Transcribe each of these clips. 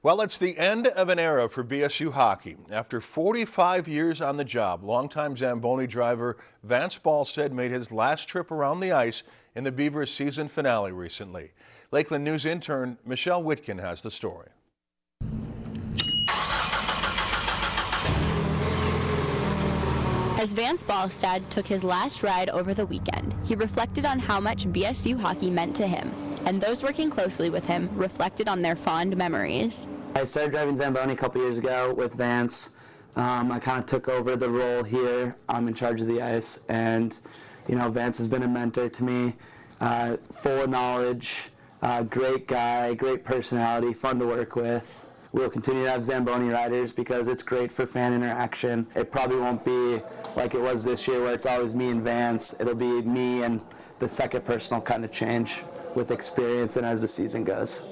Well, it's the end of an era for BSU hockey. After 45 years on the job, longtime Zamboni driver Vance Ballstead made his last trip around the ice in the Beavers season finale recently. Lakeland News intern Michelle Whitkin has the story. As Vance Ballstead took his last ride over the weekend, he reflected on how much BSU hockey meant to him and those working closely with him reflected on their fond memories. I started driving Zamboni a couple years ago with Vance. Um, I kind of took over the role here. I'm in charge of the ice, and you know, Vance has been a mentor to me, uh, full of knowledge, uh, great guy, great personality, fun to work with. We'll continue to have Zamboni riders because it's great for fan interaction. It probably won't be like it was this year where it's always me and Vance. It'll be me and the second person will kind of change with experience and as the season goes.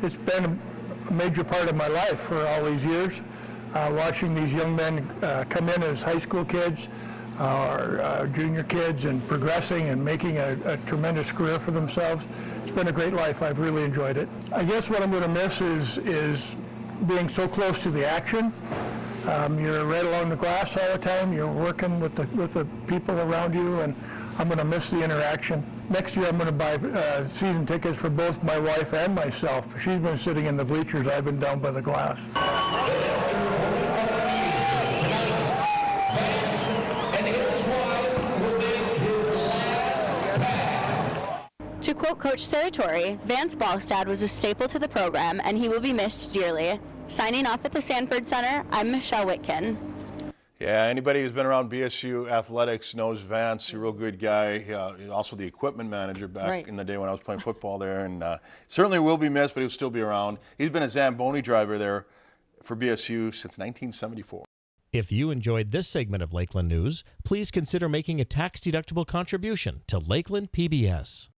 It's been a major part of my life for all these years, uh, watching these young men uh, come in as high school kids, our uh, junior kids and progressing and making a, a, tremendous career for themselves. It's been a great life. I've really enjoyed it. I guess what I'm going to miss is, is being so close to the action. Um, you're right along the glass all the time. You're working with the, with the people around you, and I'm going to miss the interaction. Next year, I'm going to buy uh, season tickets for both my wife and myself. She's been sitting in the bleachers. I've been down by the glass. Quote Coach Serratore, Vance Ballstead was a staple to the program and he will be missed dearly. Signing off at the Sanford Center, I'm Michelle Whitkin. Yeah, anybody who's been around BSU athletics knows Vance, a real good guy. Uh, also the equipment manager back right. in the day when I was playing football there, and uh, certainly will be missed, but he'll still be around. He's been a Zamboni driver there for BSU since 1974. If you enjoyed this segment of Lakeland News, please consider making a tax-deductible contribution to Lakeland PBS.